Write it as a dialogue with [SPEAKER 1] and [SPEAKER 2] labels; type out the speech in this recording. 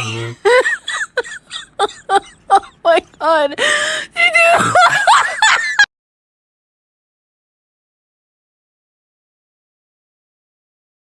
[SPEAKER 1] Oh my god.